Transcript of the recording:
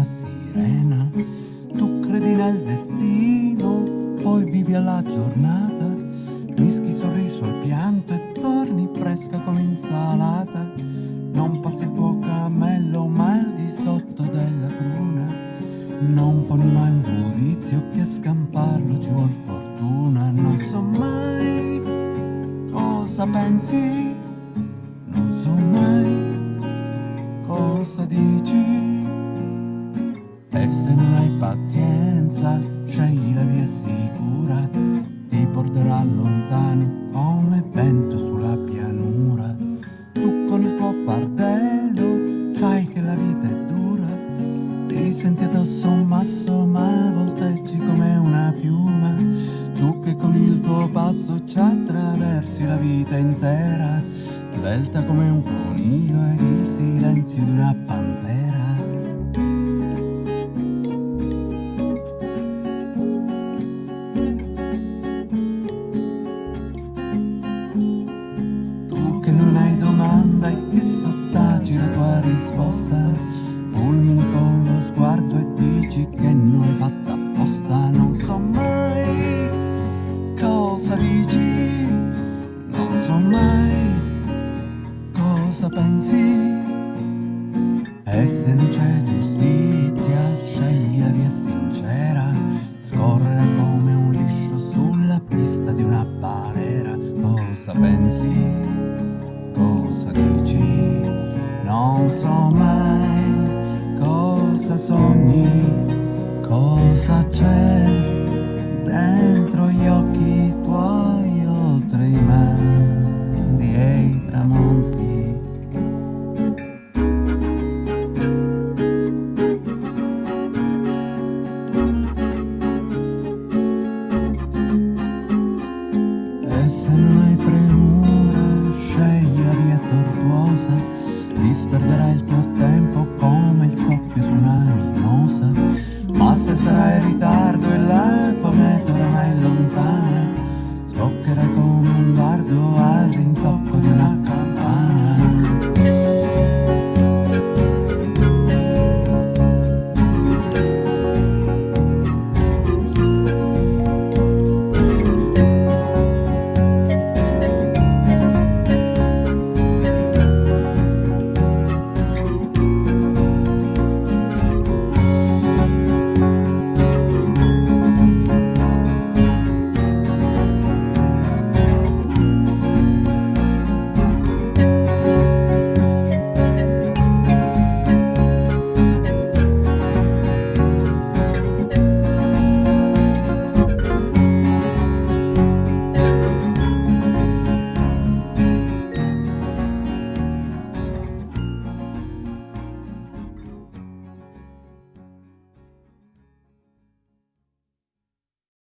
una sirena. Tu credi nel destino, poi vivi alla giornata, mischi sorriso al pianto e torni fresca come insalata. Non passi il tuo cammello, ma il di sotto della cruna. Non poni mai un giudizio che a scamparlo ci vuol fortuna. Non so mai cosa pensi Se non hai pazienza, scegli la via sicura, ti porterà lontano come vento sulla pianura. Tu con il tuo fardello sai che la vita è dura, ti senti addosso un masso ma volteggi come una piuma. Tu che con il tuo passo ci attraversi la vita intera, svelta come un coniglio ed il silenzio di una pantera. Domanda e che sottagi la tua risposta? Fulmini con lo sguardo e dici che non l'hai fatta apposta. Non so mai cosa dici Non so mai cosa pensi. E se non c'è cosa c'è dentro gli occhi tuoi oltre i mari e i tramonti. E se non hai premura, scegli la via tortuosa, disperderai il tuo tempo